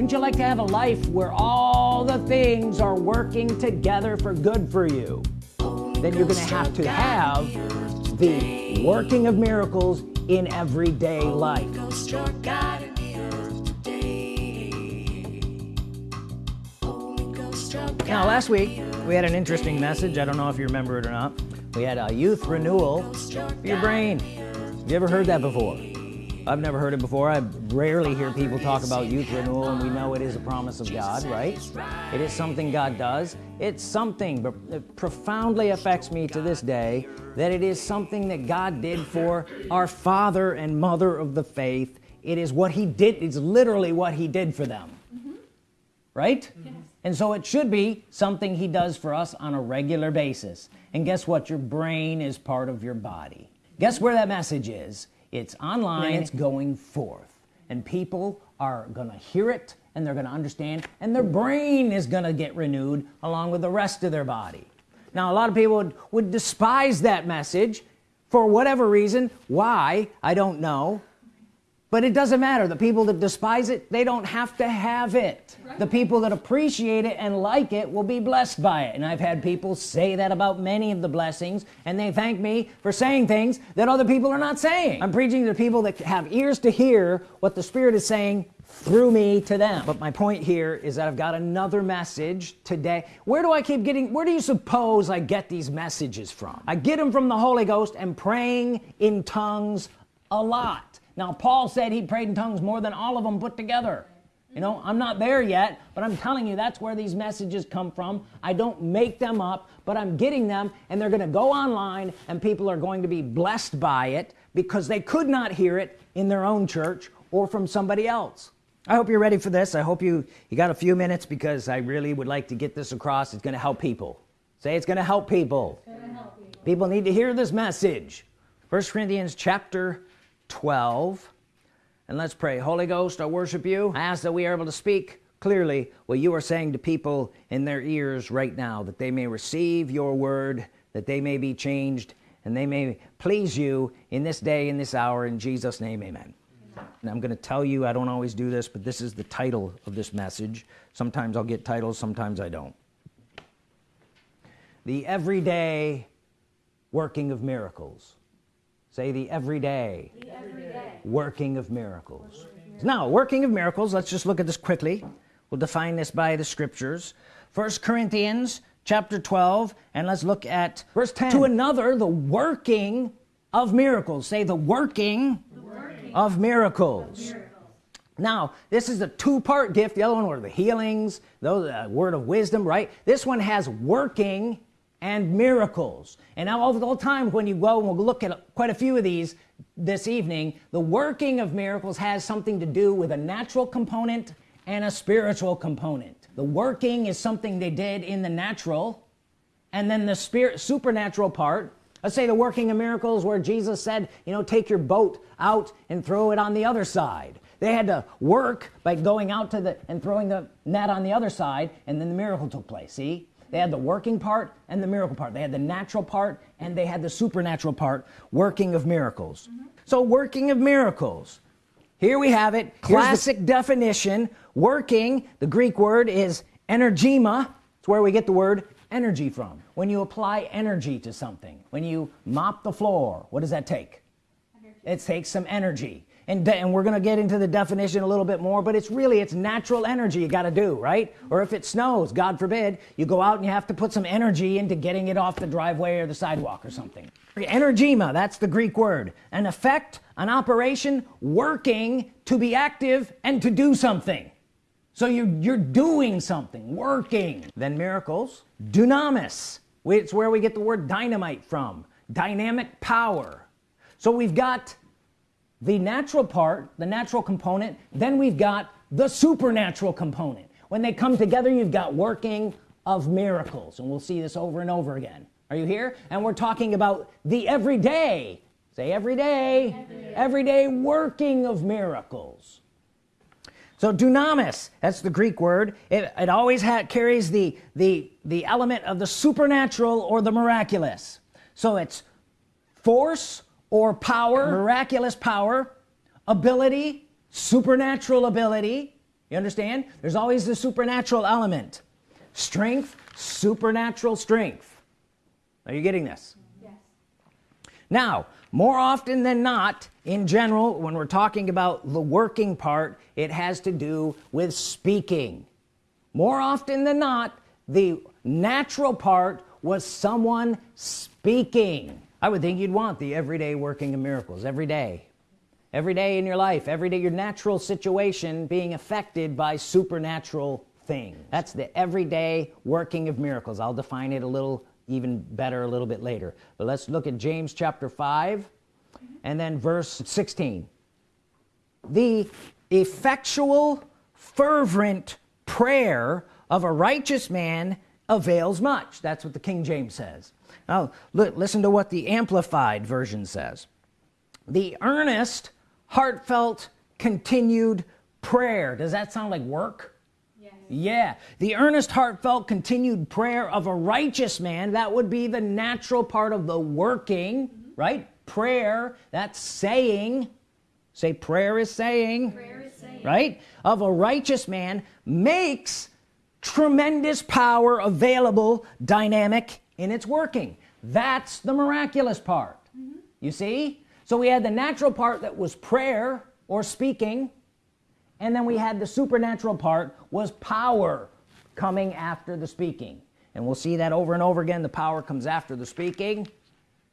wouldn't you like to have a life where all the things are working together for good for you? Then you're gonna have to have the working of miracles in everyday life. Now last week we had an interesting message. I don't know if you remember it or not. We had a youth renewal for your brain. Have you ever heard that before I've never heard it before. I rarely hear people talk about youth renewal and we know it is a promise of God right? It is something God does. It's something but it profoundly affects me to this day that it is something that God did for our father and mother of the faith. It is what he did it's literally what he did for them. Mm -hmm. right and so it should be something he does for us on a regular basis. And guess what? Your brain is part of your body. Guess where that message is it's online. it's going forth. And people are gonna hear it and they're gonna understand and their brain is gonna get renewed along with the rest of their body. Now a lot of people would, would despise that message for whatever reason. Why? I don't know but it doesn't matter. The people that despise it they don't have to have it. Right. the people that appreciate it and like it will be blessed by it. And I've had people say that about many of the blessings and they thank me for saying things that other people are not saying. I'm preaching to people that have ears to hear what the Spirit is saying through me to them. But my point here is that I've got another message today. Where do I keep getting where do you suppose I get these messages from? I get them from the Holy Ghost and praying in tongues a lot now Paul said he prayed in tongues more than all of them put together. You know I'm not there yet but I'm telling you that's where these messages come from. I don't make them up but I'm getting them and they're gonna go online and people are going to be blessed by it because they could not hear it in their own church or from somebody else. I hope you're ready for this. I hope you you got a few minutes because I really would like to get this across. It's gonna help people. Say it's gonna help people, gonna help people. people need to hear this message. First Corinthians chapter 12 and let's pray. Holy Ghost I worship you. I ask that we are able to speak clearly what you are saying to people in their ears right now that they may receive your word that they may be changed and they may please you in this day in this hour in Jesus name amen. And I'm gonna tell you I don't always do this but this is the title of this message. Sometimes I'll get titles sometimes I don't. The everyday working of miracles say the everyday, the everyday. working of miracles. Now working of miracles let's just look at this quickly. We'll define this by the scriptures. First Corinthians chapter 12 and let's look at verse 10 to another the working of miracles. Say the working, the working of, miracles. of miracles now this is a two-part gift. The other one were the healings those uh, word of wisdom right? This one has working and miracles. And now all the time when you go and we'll look at quite a few of these this evening the working of miracles has something to do with a natural component and a spiritual component. The working is something they did in the natural and then the spirit supernatural part. Let's say the working of miracles where Jesus said you know take your boat out and throw it on the other side. They had to work by going out to the and throwing the net on the other side and then the miracle took place see they had the working part and the miracle part. They had the natural part and they had the supernatural part working of miracles. Mm -hmm. so working of miracles. Here we have it. Classic definition. Working the Greek word is energema. It's where we get the word energy from. When you apply energy to something when you mop the floor what does that take? Energy. it takes some energy and, and we're gonna get into the definition a little bit more but it's really it's natural energy you got to do right? Or if it snows God forbid you go out and you have to put some energy into getting it off the driveway or the sidewalk or something. Energema that's the Greek word. An effect an operation working to be active and to do something. So you're, you're doing something working. Then miracles dunamis it's where we get the word dynamite from. Dynamic power. So we've got the natural part the natural component then we've got the supernatural component. When they come together you've got working of miracles. And we'll see this over and over again. Are you here? And we're talking about the everyday. Say everyday everyday, everyday working of miracles. So dunamis that's the Greek word. It, it always carries the the the element of the supernatural or the miraculous. So it's force or power uh-huh. miraculous power ability supernatural ability. You understand? There's always the supernatural element. Strength supernatural strength. Are you getting this? Yes. now more often than not in general when we're talking about the working part it has to do with speaking. More often than not the natural part was someone speaking I would think you'd want the everyday working of miracles every day. Every day in your life every day your natural situation being affected by supernatural things. That's the everyday working of miracles. I'll define it a little even better a little bit later. But let's look at James chapter 5 and then verse 16 the effectual fervent prayer of a righteous man avails much. That's what the King James says now look, listen to what the amplified version says. The earnest heartfelt continued prayer. Does that sound like work? Yes. yeah. The earnest heartfelt continued prayer of a righteous man that would be the natural part of the working mm -hmm. right? Prayer that's saying say prayer is saying, prayer is saying. right? Of a righteous man makes tremendous power available dynamic in its working. That's the miraculous part. Mm -hmm. you see? So we had the natural part that was prayer or speaking and then we had the supernatural part was power coming after the speaking. And we'll see that over and over again. The power comes after the speaking.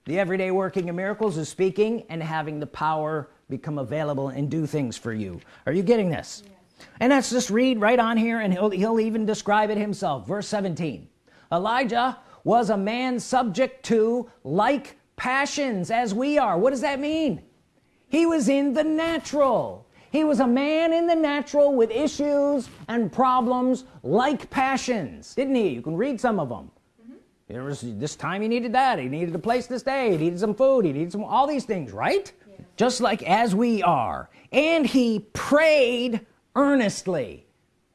The everyday working of miracles is speaking and having the power become available and do things for you. Are you getting this? Yes. and let's just read right on here and he'll, he'll even describe it himself. Verse 17 Elijah was a man subject to like passions as we are. What does that mean? He was in the natural. He was a man in the natural with issues and problems like passions didn't he? You can read some of them mm -hmm. there was this time he needed that. He needed a place to stay. He needed some food. He needed some all these things right? Yeah. just like as we are. And he prayed earnestly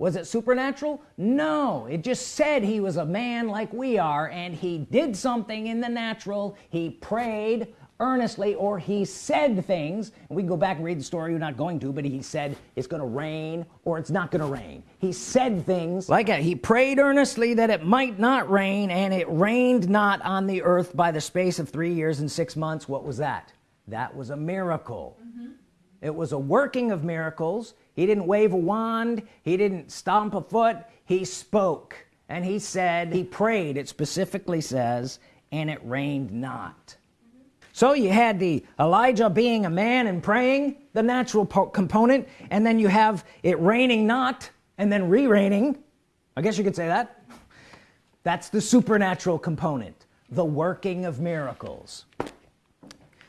was it supernatural? No. It just said he was a man like we are and he did something in the natural. He prayed earnestly or he said things. And we can go back and read the story. You're not going to but he said it's gonna rain or it's not gonna rain. He said things like that. He prayed earnestly that it might not rain and it rained not on the earth by the space of three years and six months. What was that? That was a miracle. Mm -hmm. It was a working of miracles. He didn't wave a wand. He didn't stomp a foot. He spoke and he said he prayed it specifically says and it rained not. So you had the Elijah being a man and praying the natural component and then you have it raining not and then re-raining. I guess you could say that. That's the supernatural component the working of miracles.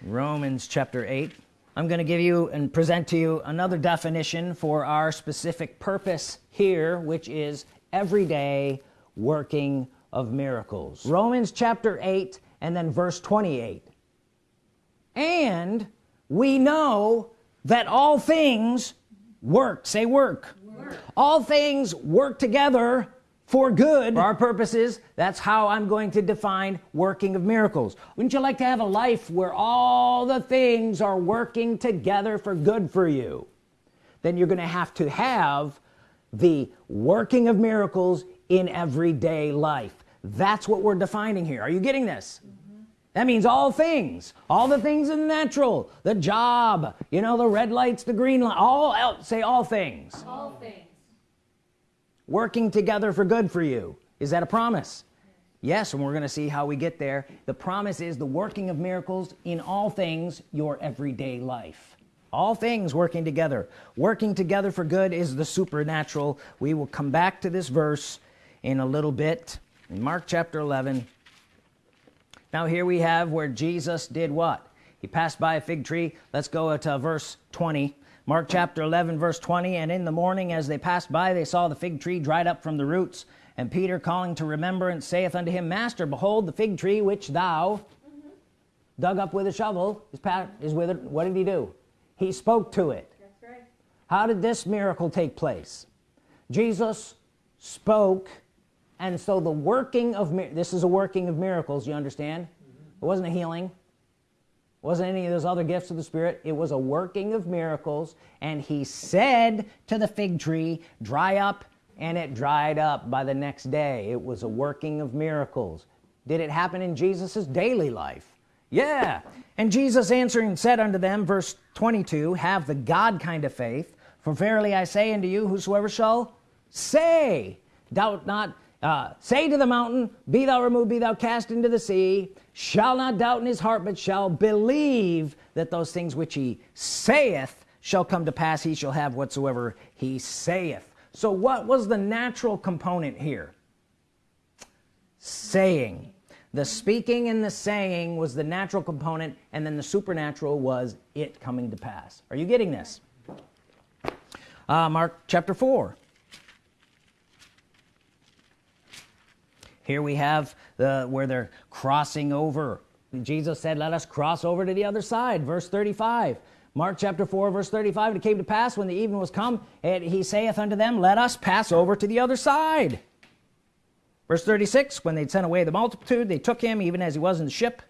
Romans chapter 8 I'm going to give you and present to you another definition for our specific purpose here which is everyday working of miracles. Romans chapter 8 and then verse 28 and we know that all things work. Say work, work. all things work together for good. For our purposes that's how I'm going to define working of miracles. Wouldn't you like to have a life where all the things are working together for good for you? Then you're gonna have to have the working of miracles in everyday life. That's what we're defining here. Are you getting this? Mm -hmm. that means all things all the things in the natural the job you know the red lights the green light all say all things. All things working together for good for you. Is that a promise? Yes and we're gonna see how we get there. The promise is the working of miracles in all things your everyday life. All things working together. Working together for good is the supernatural. We will come back to this verse in a little bit in Mark chapter 11 now here we have where Jesus did what? He passed by a fig tree. Let's go to verse 20 Mark chapter 11 verse 20 and in the morning as they passed by they saw the fig tree dried up from the roots. And Peter calling to remembrance saith unto him master behold the fig tree which thou dug up with a shovel is, is with it what did he do? He spoke to it. That's right. how did this miracle take place? Jesus spoke and so the working of this is a working of miracles you understand? Mm -hmm. it wasn't a healing wasn't any of those other gifts of the Spirit. It was a working of miracles. And he said to the fig tree dry up and it dried up by the next day. It was a working of miracles. Did it happen in Jesus's daily life? Yeah. And Jesus answering said unto them verse 22 have the God kind of faith. For verily I say unto you whosoever shall say doubt not uh, say to the mountain be thou removed be thou cast into the sea shall not doubt in his heart but shall believe that those things which he saith shall come to pass he shall have whatsoever he saith. So what was the natural component here? Saying. The speaking and the saying was the natural component and then the supernatural was it coming to pass. Are you getting this? Uh, Mark chapter 4 here we have the where they're crossing over. Jesus said let us cross over to the other side. Verse 35 Mark chapter 4 verse 35 it came to pass when the evening was come and he saith unto them let us pass over to the other side. Verse 36 when they'd sent away the multitude they took him even as he was in the ship.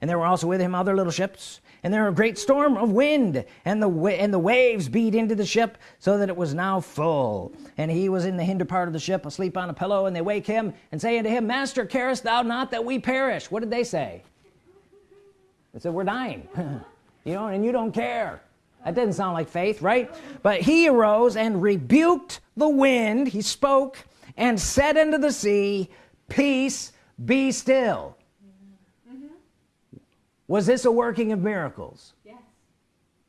And there were also with him other little ships and there a great storm of wind and the and the waves beat into the ship so that it was now full. And he was in the hinder part of the ship asleep on a pillow and they wake him and say unto him master carest thou not that we perish? What did they say? They said we're dying. You know and you don't care. That doesn't sound like faith right? But he arose and rebuked the wind he spoke and said unto the sea peace be still was this a working of miracles? Yes.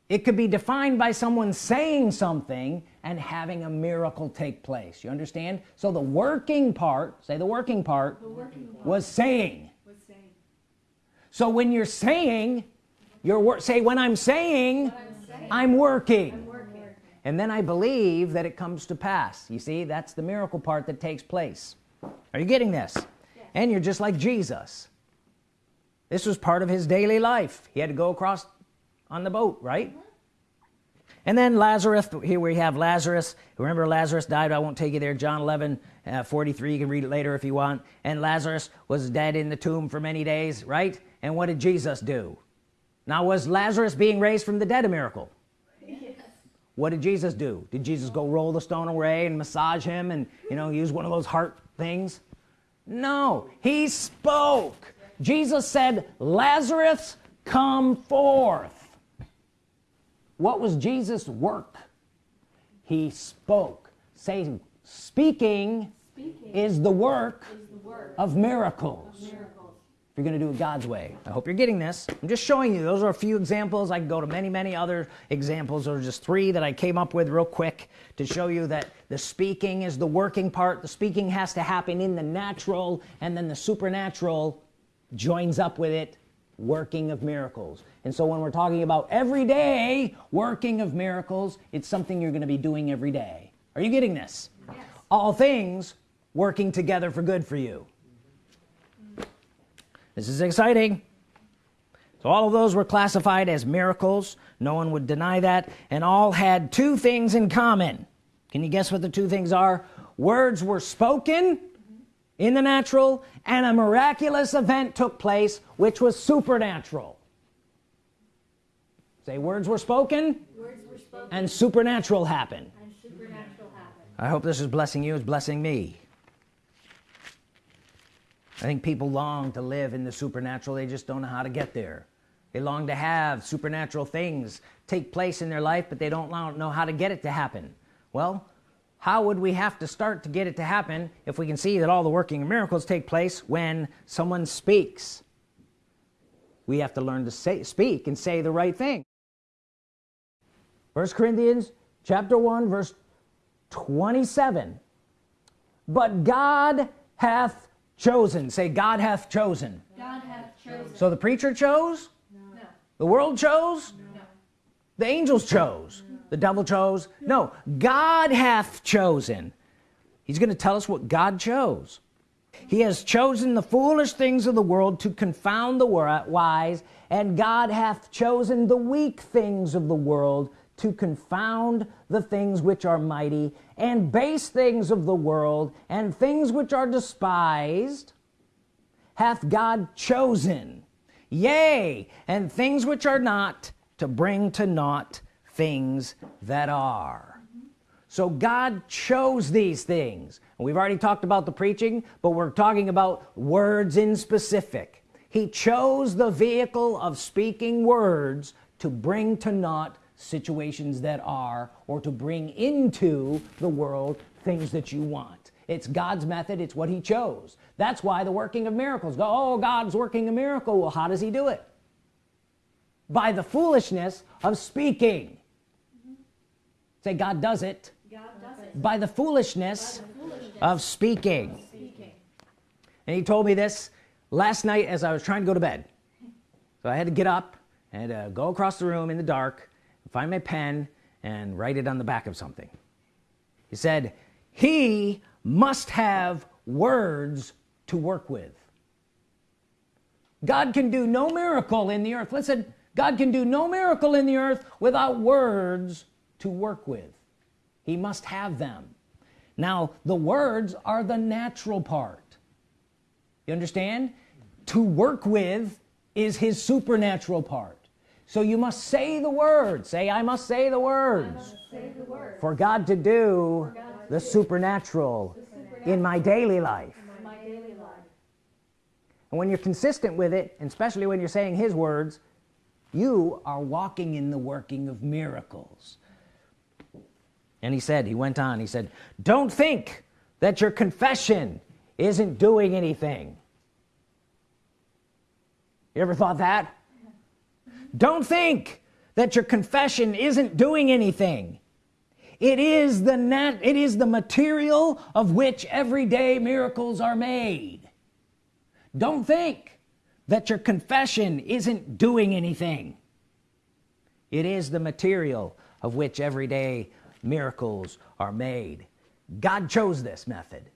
It could be defined by someone saying something and having a miracle take place. You understand? So the working part say the working part, the working. Was, saying. was saying. So when you're saying your work say when I'm saying, I'm, saying I'm, working. I'm working. And then I believe that it comes to pass. You see that's the miracle part that takes place. Are you getting this? Yes. and you're just like Jesus this was part of his daily life. He had to go across on the boat right? Mm -hmm. and then Lazarus here we have Lazarus. Remember Lazarus died. I won't take you there. John 11 uh, 43 you can read it later if you want. And Lazarus was dead in the tomb for many days right? And what did Jesus do? Now was Lazarus being raised from the dead a miracle? Yes. what did Jesus do? Did Jesus go roll the stone away and massage him and you know use one of those heart things? No. He spoke Jesus said Lazarus come forth. What was Jesus work? He spoke say speaking, speaking is, the work, is the work of miracles, of miracles. if you're gonna do it God's way I hope you're getting this. I'm just showing you those are a few examples. I can go to many many other examples. Or just three that I came up with real quick to show you that the speaking is the working part. The speaking has to happen in the natural and then the supernatural joins up with it working of miracles. And so when we're talking about everyday working of miracles it's something you're going to be doing every day. Are you getting this? Yes. all things working together for good for you. This is exciting. So all of those were classified as miracles. No one would deny that. And all had two things in common. Can you guess what the two things are? Words were spoken in the natural and a miraculous event took place which was supernatural. Say words were spoken, words were spoken and, supernatural happened. and supernatural happened. I hope this is blessing you it's blessing me. I think people long to live in the supernatural they just don't know how to get there. They long to have supernatural things take place in their life but they don't know how to get it to happen. Well how would we have to start to get it to happen if we can see that all the working miracles take place when someone speaks? We have to learn to say speak and say the right thing. First Corinthians chapter 1 verse 27 but God hath chosen. Say God hath chosen. God hath chosen. So the preacher chose? No. the world chose? No. the angels chose the devil chose? No. God hath chosen. He's gonna tell us what God chose. He has chosen the foolish things of the world to confound the wise and God hath chosen the weak things of the world to confound the things which are mighty and base things of the world and things which are despised hath God chosen. Yea and things which are not to bring to naught things that are. So God chose these things. We've already talked about the preaching but we're talking about words in specific. He chose the vehicle of speaking words to bring to naught situations that are or to bring into the world things that you want. It's God's method. It's what he chose. That's why the working of miracles go oh God's working a miracle. Well how does he do it? By the foolishness of speaking say God does it, God does it. By, the foolishness, by the foolishness of speaking. speaking and he told me this last night as I was trying to go to bed so I had to get up and uh, go across the room in the dark find my pen and write it on the back of something he said he must have words to work with God can do no miracle in the earth listen God can do no miracle in the earth without words to work with. He must have them. Now the words are the natural part. You understand? To work with is his supernatural part. So you must say the word say I must say the words, say the word. for God to do God the, supernatural the supernatural in my daily life. my daily life. And when you're consistent with it and especially when you're saying his words you are walking in the working of miracles and he said he went on he said don't think that your confession isn't doing anything. You ever thought that? Don't think that your confession isn't doing anything. It is the net it is the material of which everyday miracles are made. Don't think that your confession isn't doing anything. It is the material of which everyday miracles are made. God chose this method.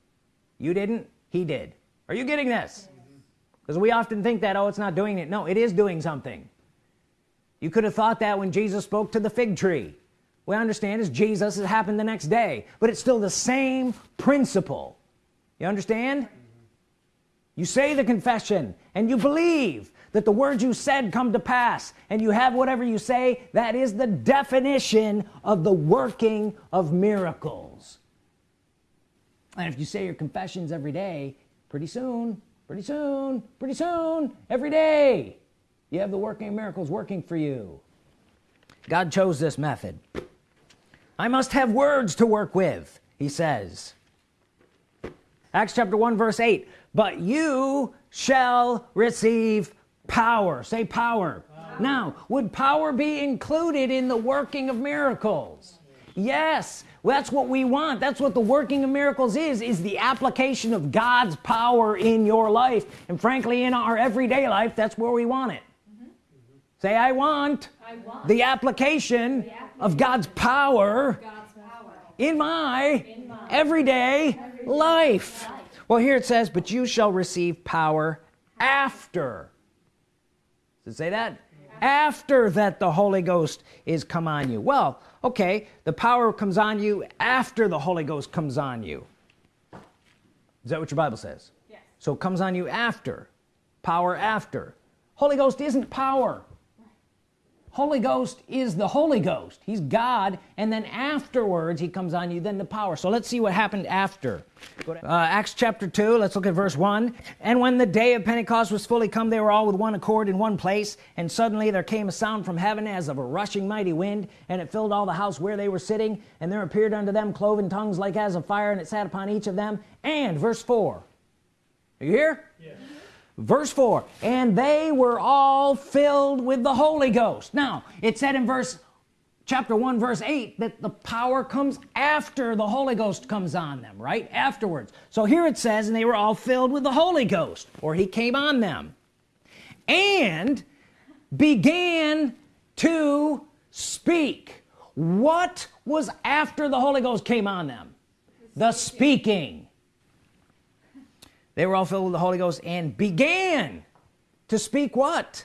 You didn't he did. Are you getting this? Because we often think that oh it's not doing it. No it is doing something. You could have thought that when Jesus spoke to the fig tree. We understand is Jesus it happened the next day but it's still the same principle. You understand? You say the confession and you believe that the words you said come to pass and you have whatever you say that is the definition of the working of miracles. And if you say your confessions every day pretty soon pretty soon pretty soon every day you have the working of miracles working for you. God chose this method. I must have words to work with he says. Acts chapter 1 verse 8 but you shall receive power. Say power. power. Now would power be included in the working of miracles? Yes that's what we want. That's what the working of miracles is is the application of God's power in your life. And frankly in our everyday life that's where we want it. Mm -hmm. say I want, I want the, application the application of God's power, God's power in, my in my everyday, everyday life. life. Well here it says but you shall receive power after say that? After that the Holy Ghost is come on you. Well okay the power comes on you after the Holy Ghost comes on you. Is that what your Bible says? Yes. so it comes on you after power after. Holy Ghost isn't power Holy Ghost is the Holy Ghost. He's God and then afterwards he comes on you then the power. So let's see what happened after. Uh, Acts chapter 2 let's look at verse 1 and when the day of Pentecost was fully come they were all with one accord in one place and suddenly there came a sound from heaven as of a rushing mighty wind and it filled all the house where they were sitting and there appeared unto them cloven tongues like as of fire and it sat upon each of them. And verse 4 are you here verse 4 and they were all filled with the Holy Ghost. Now it said in verse chapter 1 verse 8 that the power comes after the Holy Ghost comes on them right? Afterwards. So here it says and they were all filled with the Holy Ghost or he came on them and began to speak. What was after the Holy Ghost came on them? The speaking they were all filled with the Holy Ghost and began to speak what?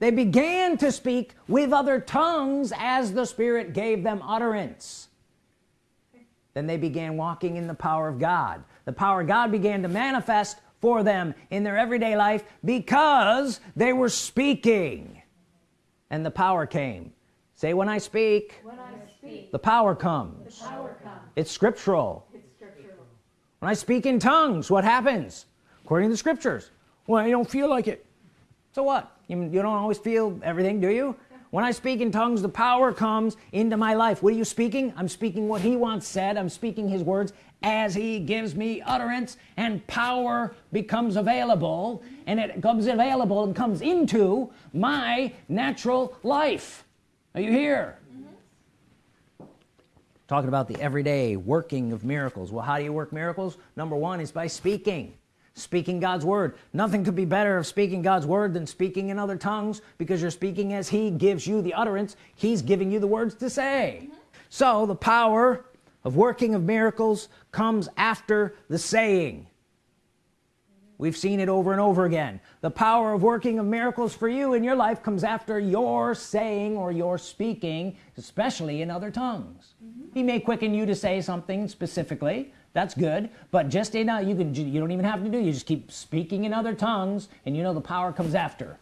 They began to speak with other tongues as the Spirit gave them utterance. Then they began walking in the power of God. The power of God began to manifest for them in their everyday life because they were speaking. And the power came. Say when I speak, when I speak the power comes, the power comes. it's scriptural. It's scriptural. When I speak in tongues what happens? According to the scriptures. Well you don't feel like it. So what? You, you don't always feel everything do you? When I speak in tongues the power comes into my life. What are you speaking? I'm speaking what he wants said. I'm speaking his words as he gives me utterance and power becomes available and it comes available and comes into my natural life. Are you here talking about the everyday working of miracles. Well how do you work miracles? Number one is by speaking. Speaking God's Word. Nothing could be better of speaking God's Word than speaking in other tongues because you're speaking as he gives you the utterance he's giving you the words to say. Mm-hmm. So the power of working of miracles comes after the saying we've seen it over and over again. The power of working of miracles for you in your life comes after your saying or your speaking especially in other tongues. He may quicken you to say something specifically. That's good. But just a, uh, you can you don't even have to do you just keep speaking in other tongues and you know the power comes after.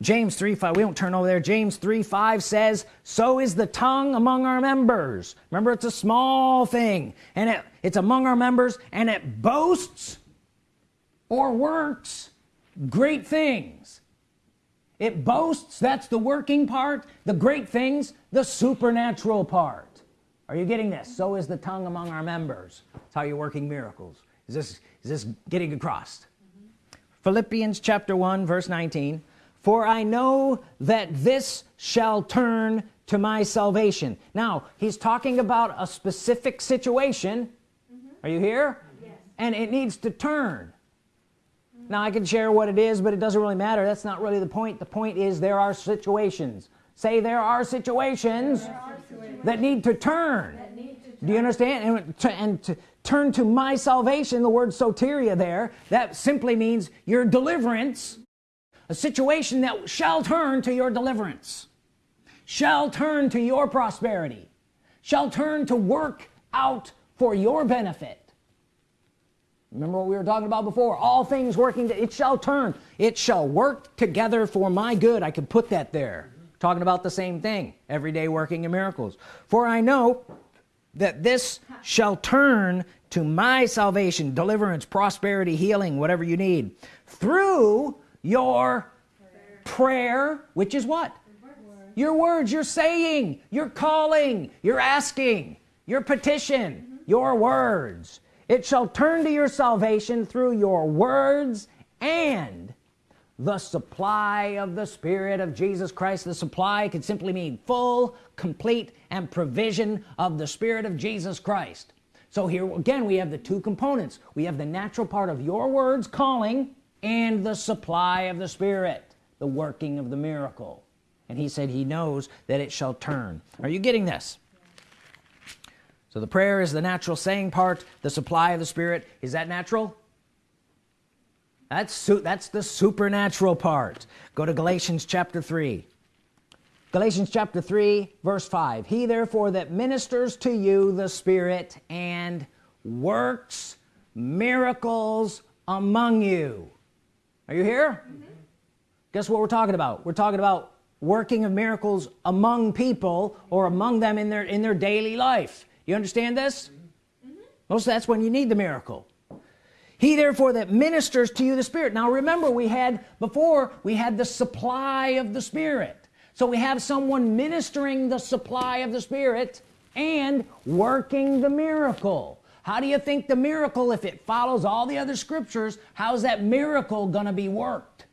James 3 5 we don't turn over there. James 3 5 says so is the tongue among our members. Remember it's a small thing and it, it's among our members and it boasts or works. Great things. It boasts that's the working part. The great things the supernatural part. Are you getting this? So is the tongue among our members. That's how you're working miracles. Is this is this getting across? Mm-hmm. Philippians chapter 1 verse 19 for I know that this shall turn to my salvation. Now he's talking about a specific situation. Mm-hmm. Are you here? Yes. and it needs to turn now I can share what it is but it doesn't really matter. That's not really the point. The point is there are situations. Say there are situations There are situations that need to turn. That need to do you understand? And and to turn to my salvation the word soteria there that simply means your deliverance a situation that shall turn to your deliverance shall turn to your prosperity shall turn to work out for your benefit remember what we were talking about before? All things working to, it shall turn. It shall work together for my good. I could put that there. Talking about the same thing. Everyday working in miracles. For I know that this shall turn to my salvation deliverance prosperity healing whatever you need through your prayer which is what? Your words you're saying you're calling you're asking your petition your words it shall turn to your salvation through your words and the supply of the Spirit of Jesus Christ. The supply could simply mean full complete and provision of the Spirit of Jesus Christ. So here again we have the two components. We have the natural part of your words calling and the supply of the Spirit the working of the miracle. And he said he knows that it shall turn. Are you getting this so the prayer is the natural saying part. The supply of the Spirit is that natural? That's that's the supernatural part. Go to Galatians chapter 3 Galatians chapter 3 verse 5 he therefore that ministers to you the Spirit and works miracles among you. Are you here? Mm-hmm. Guess what we're talking about? We're talking about working of miracles among people or among them in their in their daily life you understand this? Most that's when you need the miracle. He therefore that ministers to you the Spirit. Now remember we had before we had the supply of the Spirit. So we have someone ministering the supply of the Spirit and working the miracle. How do you think the miracle if it follows all the other scriptures how's that miracle gonna be worked?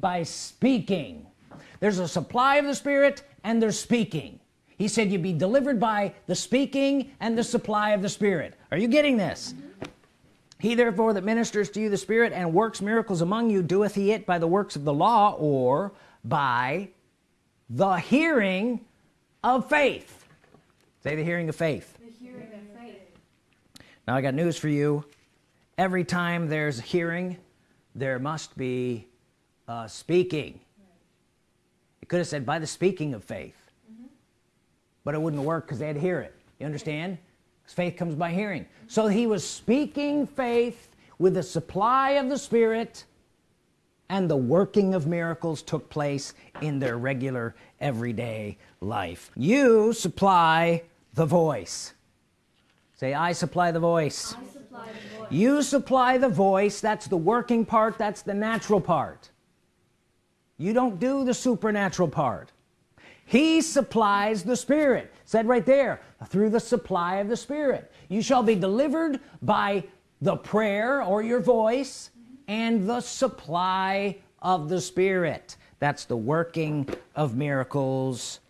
By speaking. There's a supply of the Spirit and there's speaking he said you'd be delivered by the speaking and the supply of the Spirit. Are you getting this? He therefore that ministers to you the Spirit and works miracles among you doeth he it by the works of the law or by the hearing of faith? Say the hearing of faith. The hearing of faith. Now I got news for you. Every time there's a hearing there must be uh, speaking. It could have said by the speaking of faith but it wouldn't work because they'd hear it. You understand? Faith comes by hearing. So he was speaking faith with the supply of the Spirit and the working of miracles took place in their regular everyday life. You supply the voice. Say I supply the voice. I supply the voice. you supply the voice. That's the working part. That's the natural part. You don't do the supernatural part he supplies the Spirit. Said right there through the supply of the Spirit. You shall be delivered by the prayer or your voice and the supply of the Spirit. That's the working of miracles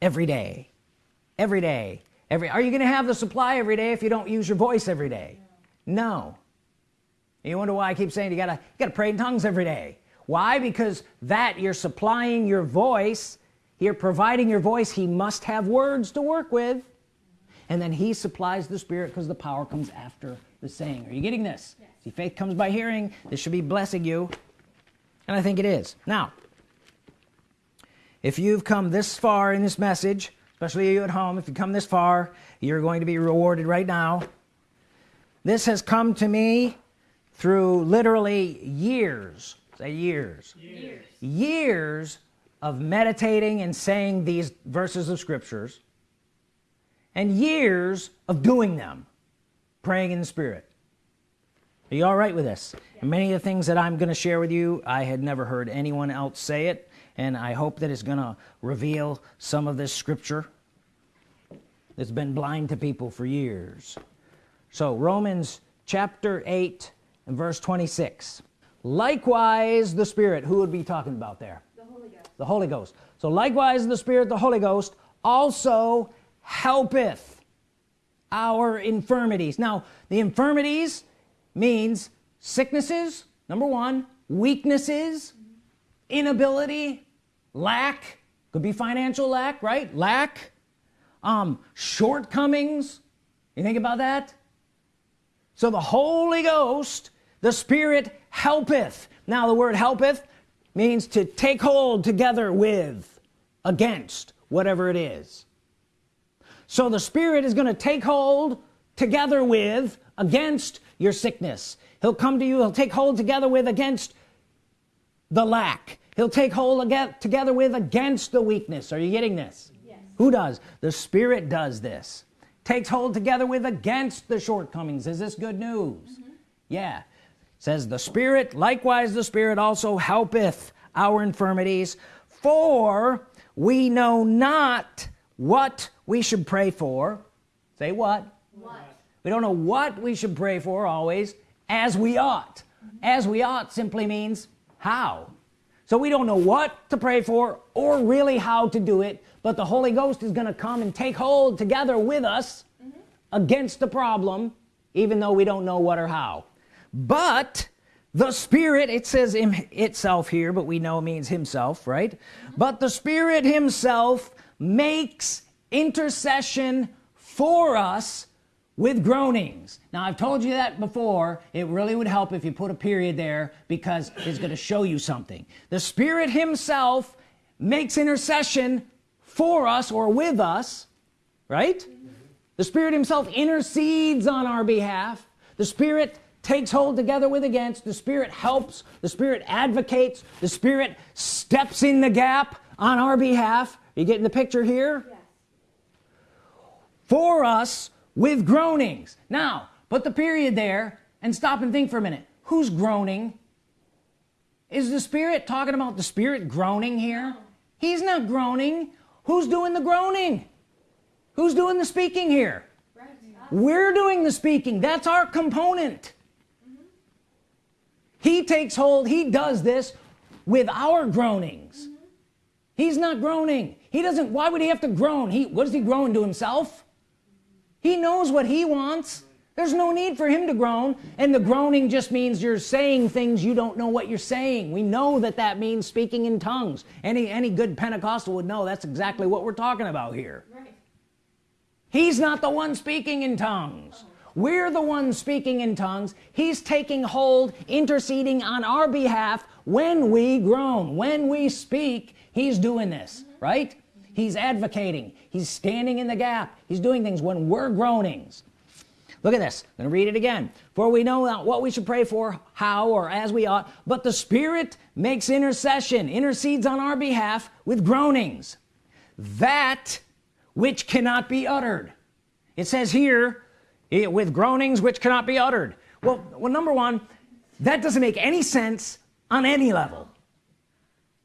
every day. Every day. Every are you gonna have the supply every day if you don't use your voice every day? No. You wonder why I keep saying you gotta you gotta pray in tongues every day. Why? Because that you're supplying your voice you're providing your voice he must have words to work with. And then he supplies the Spirit because the power comes after the saying. Are you getting this? Yes. see faith comes by hearing. This should be blessing you. And I think it is. Now if you've come this far in this message especially you at home if you come this far you're going to be rewarded right now. This has come to me through literally years. Say years. Years. years of meditating and saying these verses of scriptures and years of doing them praying in the spirit. Are you all right with this? And many of the things that I'm going to share with you I had never heard anyone else say it and I hope that it's gonna reveal some of this scripture that's been blind to people for years. So Romans chapter 8 and verse 26 likewise the Spirit. Who would be talking about there The Holy Ghost. So likewise the Spirit the Holy Ghost also helpeth our infirmities. Now the infirmities means sicknesses number one weaknesses inability lack could be financial lack right? Lack um shortcomings. You think about that? So the Holy Ghost the Spirit helpeth. Now the word helpeth means to take hold together with against whatever it is. So the Spirit is going to take hold together with against your sickness. He'll come to you he'll take hold together with against the lack. He'll take hold again together with against the weakness. Are you getting this? Yes. who does? The Spirit does this. Takes hold together with against the shortcomings. Is this good news? Mm-hmm. Yeah says the Spirit likewise the Spirit also helpeth our infirmities for we know not what we should pray for. Say what? What? we don't know what we should pray for always as we ought. As we ought simply means how. So we don't know what to pray for or really how to do it but the Holy Ghost is gonna come and take hold together with us mm-hmm. against the problem even though we don't know what or how but the Spirit it says in itself here but we know it means himself right? Mm-hmm. But the Spirit himself makes intercession for us with groanings. Now I've told you that before. It really would help if you put a period there because it's going to show you something. The Spirit himself makes intercession for us or with us right? Mm-hmm. The Spirit himself intercedes on our behalf. The Spirit takes hold together with against. The Spirit helps. The Spirit advocates. The Spirit steps in the gap on our behalf. You getting the picture here? For us with groanings. Now put the period there and stop and think for a minute. Who's groaning? Is the Spirit talking about the Spirit groaning here? He's not groaning. Who's doing the groaning? Who's doing the speaking here? We're doing the speaking. That's our component he takes hold he does this with our groanings. He's not groaning. He doesn't why would he have to groan? He what does he groan to himself? He knows what he wants. There's no need for him to groan. And the groaning just means you're saying things you don't know what you're saying. We know that that means speaking in tongues. Any any good Pentecostal would know that's exactly what we're talking about here. Right. he's not the one speaking in tongues we're the ones speaking in tongues. He's taking hold interceding on our behalf. When we groan when we speak he's doing this right? He's advocating. He's standing in the gap. He's doing things when we're groanings. Look at this. I'm gonna read it again. For we know not what we should pray for how or as we ought but the Spirit makes intercession intercedes on our behalf with groanings. That which cannot be uttered. It says here with groanings which cannot be uttered. Well well number one that doesn't make any sense on any level.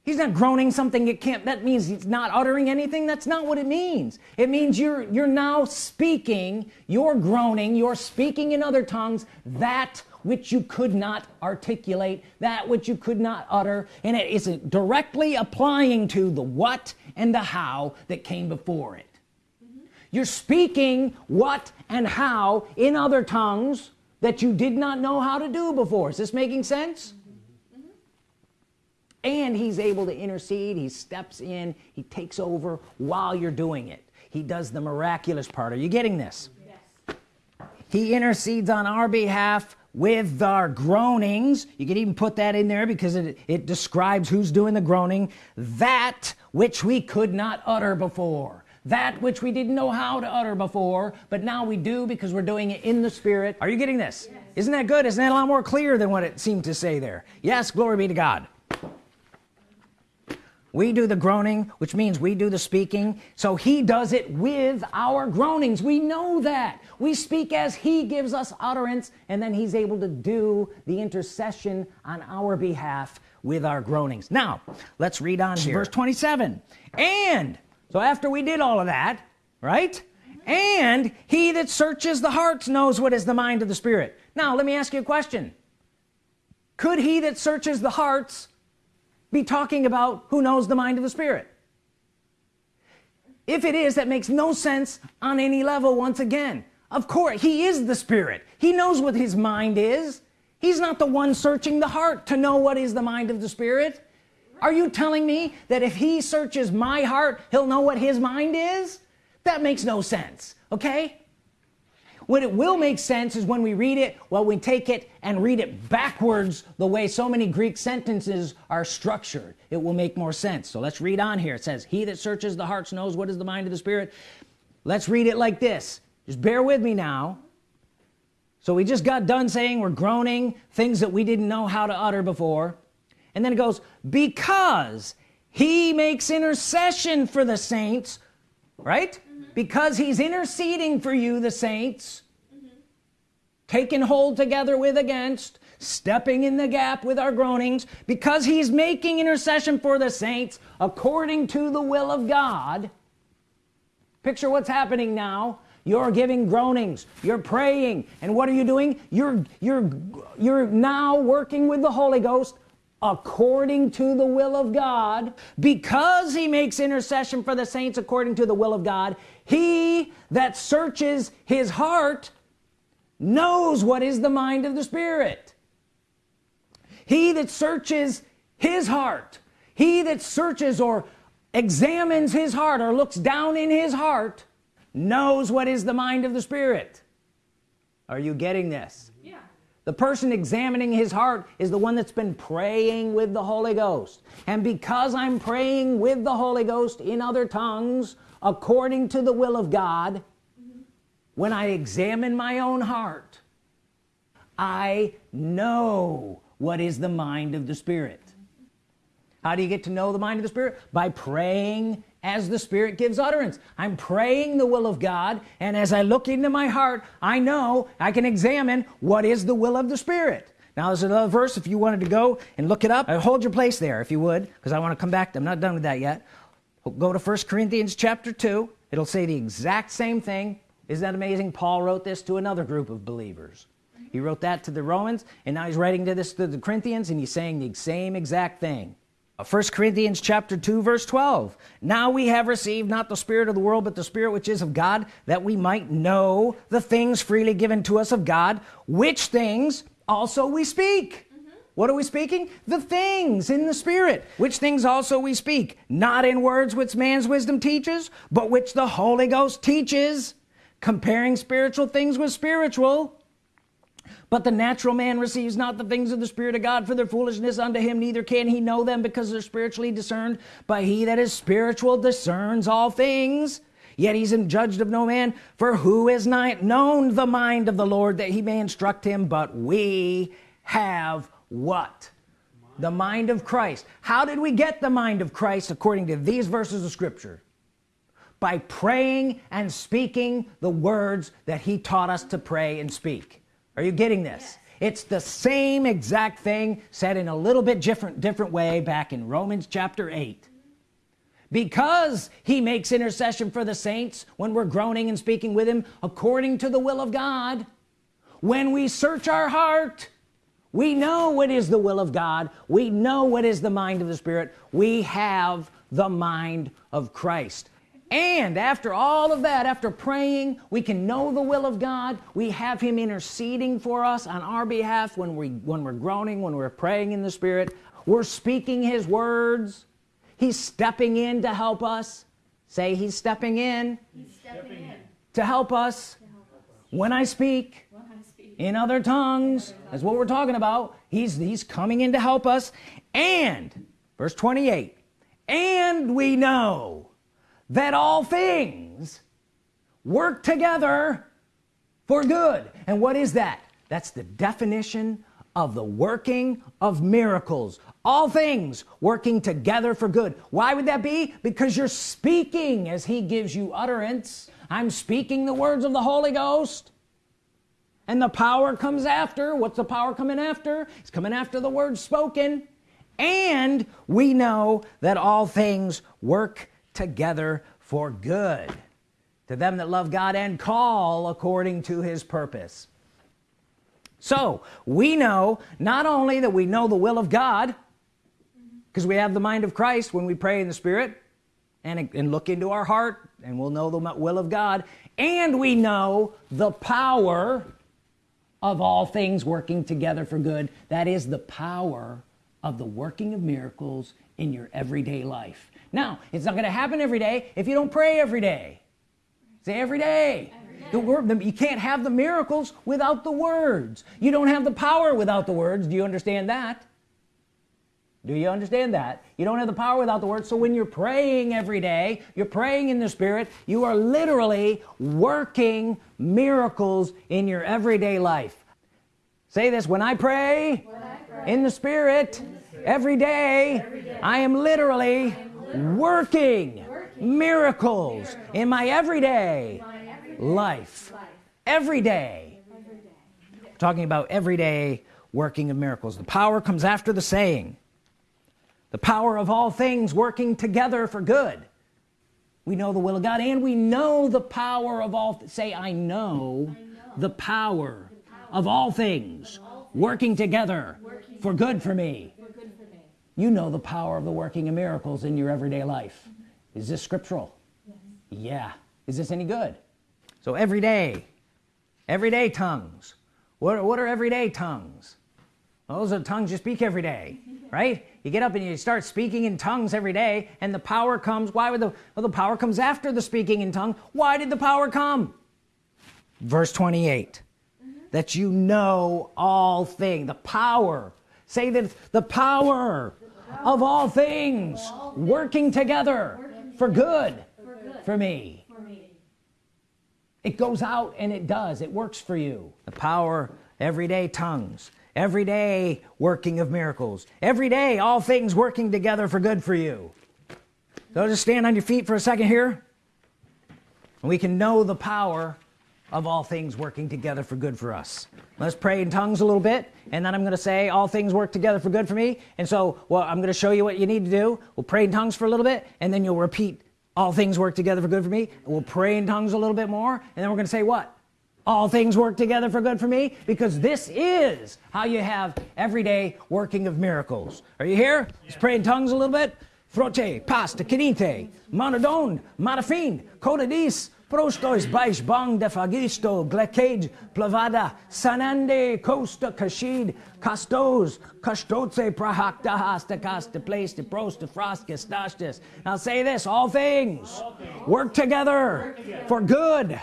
He's not groaning something it can't that means he's not uttering anything. That's not what it means. It means you're you're now speaking you're groaning you're speaking in other tongues that which you could not articulate that which you could not utter and it isn't directly applying to the what and the how that came before it. You're speaking what and how in other tongues that you did not know how to do before. Is this making sense? And he's able to intercede. He steps in. He takes over while you're doing it. He does the miraculous part. Are you getting this? Yes. he intercedes on our behalf with our groanings. You can even put that in there because it, it describes who's doing the groaning. That which we could not utter before that which we didn't know how to utter before but now we do because we're doing it in the spirit. Are you getting this? Yes. isn't that good? Isn't that a lot more clear than what it seemed to say there? Yes glory be to God. We do the groaning which means we do the speaking. So he does it with our groanings. We know that. We speak as he gives us utterance and then he's able to do the intercession on our behalf with our groanings. Now let's read on here. verse 27 and so after we did all of that right? And he that searches the hearts knows what is the mind of the spirit. Now let me ask you a question. Could he that searches the hearts be talking about who knows the mind of the spirit? If it is that makes no sense on any level once again. Of course he is the spirit. He knows what his mind is. He's not the one searching the heart to know what is the mind of the spirit are you telling me that if he searches my heart he'll know what his mind is? That makes no sense okay? What it will make sense is when we read it well we take it and read it backwards the way so many Greek sentences are structured. It will make more sense. So let's read on here. It says he that searches the hearts knows what is the mind of the spirit. Let's read it like this. Just bear with me now. So we just got done saying we're groaning things that we didn't know how to utter before and then it goes because he makes intercession for the saints right? Mm-hmm. Because he's interceding for you the saints. Mm-hmm. Taking hold together with against stepping in the gap with our groanings. Because he's making intercession for the saints according to the will of God. Picture what's happening now. You're giving groanings. You're praying. And what are you doing? You're you're you're now working with the Holy Ghost according to the will of God. Because he makes intercession for the saints according to the will of God he that searches his heart knows what is the mind of the Spirit. He that searches his heart he that searches or examines his heart or looks down in his heart knows what is the mind of the Spirit. Are you getting this. The person examining his heart is the one that's been praying with the Holy Ghost. And because I'm praying with the Holy Ghost in other tongues according to the will of God when I examine my own heart I know what is the mind of the Spirit. How do you get to know the mind of the Spirit? By praying as the Spirit gives utterance. I'm praying the will of God and as I look into my heart I know I can examine what is the will of the Spirit. Now there's another verse if you wanted to go and look it up. Uh, hold your place there if you would because I want to come back. I'm not done with that yet. Go to first Corinthians chapter 2 it'll say the exact same thing. Isn't that amazing? Paul wrote this to another group of believers. He wrote that to the Romans and now he's writing to this to the Corinthians and he's saying the same exact thing Uh, First Corinthians chapter 2 verse 12 now we have received not the spirit of the world but the spirit which is of God that we might know the things freely given to us of God which things also we speak. Mm-hmm. What are we speaking? The things in the spirit. Which things also we speak? Not in words which man's wisdom teaches but which the Holy Ghost teaches. Comparing spiritual things with spiritual but the natural man receives not the things of the Spirit of God for their foolishness unto him neither can he know them because they're spiritually discerned. But he that is spiritual discerns all things. Yet he's judged of no man for who has known the mind of the Lord that he may instruct him? But we have what? The mind of Christ. How did we get the mind of Christ according to these verses of Scripture? By praying and speaking the words that he taught us to pray and speak are you getting this? Yes. it's the same exact thing said in a little bit different different way back in Romans chapter 8 because he makes intercession for the saints when we're groaning and speaking with him according to the will of God when we search our heart we know what is the will of God. We know what is the mind of the Spirit. We have the mind of Christ and after all of that after praying we can know the will of God. We have him interceding for us on our behalf when we when we're groaning when we're praying in the Spirit. We're speaking his words. He's stepping in to help us. Say he's stepping in, he's stepping in. To, help us. to help us. When I speak, when I speak. in other tongues. That's what we're talking about. He's he's coming in to help us. And verse 28 and we know that all things work together for good. And what is that? That's the definition of the working of miracles. All things working together for good. Why would that be? Because you're speaking as he gives you utterance. I'm speaking the words of the Holy Ghost. And the power comes after. What's the power coming after? It's coming after the words spoken. And we know that all things work together for good to them that love God and call according to his purpose. So we know not only that we know the will of God because we have the mind of Christ when we pray in the Spirit and, and look into our heart and we'll know the will of God and we know the power of all things working together for good. That is the power of the working of miracles in your everyday life now it's not going to happen every day if you don't pray every day. Say every day, every day. the word you can't have the miracles without the words. You don't have the power without the words. Do you understand that? Do you understand that? You don't have the power without the word so when you're praying every day you're praying in the Spirit you are literally working miracles in your everyday life. Say this when I pray, when I pray in, the Spirit, in the Spirit every day, every day. I am literally, I am literally working, miracles, in my everyday, life. life every day, every day. talking about everyday working of miracles the power comes after the saying the power of all things working together for good we know the will of God and we know the power of all say I know, I know. The, power the power of all things, of all things working together working for, good for, me. for good for me you know the power of the working of miracles in your everyday life. Mm -hmm. is this scriptural? Yes. yeah. Is this any good? So every day everyday tongues. What, what are everyday tongues? Those are tongues you speak every day right? You get up and you start speaking in tongues every day and the power comes why would the well, the power comes after the speaking in tongue. Why did the power come? Verse 28 mm -hmm. that you know all thing. The power say that the power, of all things, working together for, good, for me. It goes out and it does. It works for you. The power everyday tongues every day working of miracles every day all things working together for good for you. So just stand on your feet for a second here. And we can know the power of all things working together for good for us. Let's pray in tongues a little bit and then I'm gonna say all things work together for good for me. And so well I'm gonna show you what you need to do. We'll pray in tongues for a little bit and then you'll repeat all things work together for good for me. We'll pray in tongues a little bit more and then we're gonna say what? All things work together for good for me? Because this is how you have everyday working of miracles. Are you here? Let's pray in tongues a little bit. Frote pasta kinite monodon matafin codadis prostos baix bang Defagisto glekage plavada sanande costa kashid castos kastotse prahakta hasta casta place to pros to frost gestastis now say this all things work together for good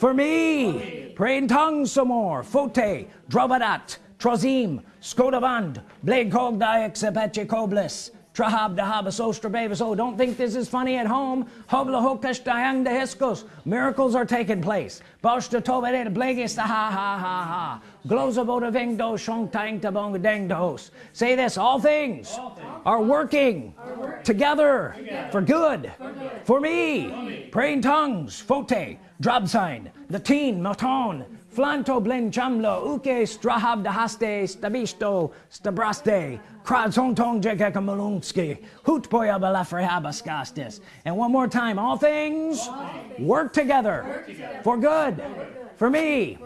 for me. Pray in tongues some more. Fote drobadat trozim skodavand blegkogdaek sepeche kobles Trahab dahabas ostrabavas oh don't think this is funny at home. Hobla hokash dayang de hiskos miracles are taking place. Boshta tobere blegis ha ha ha ha. Glozabota vengdo shong tang tabong deng dos say this all things are working together for good for me. Praying tongues fote drop sign. Latin maton flanto blen chamlo uke strahab dahaste stabisto stabraste kradzontong jekekamalunski hutpoya balafrehabaskastis and one more time all things work together for good for me.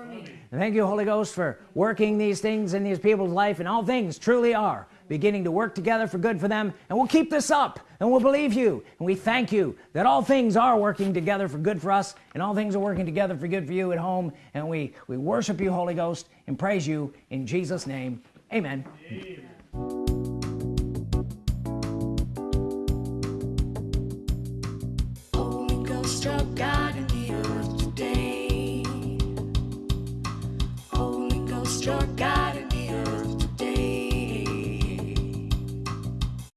Thank you Holy Ghost for working these things in these people's life and all things truly are beginning to work together for good for them and we'll keep this up and we'll believe you and we thank you that all things are working together for good for us and all things are working together for good for you at home and we we worship you Holy Ghost and praise you in Jesus name amen, amen. God in the earth today. Holy Ghost God.